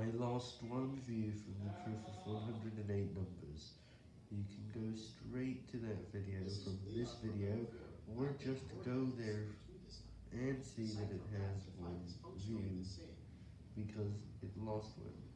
I lost one view from the proof of 108 numbers. You can go straight to that video from this video, or just go there and see that it has one view, because it lost one.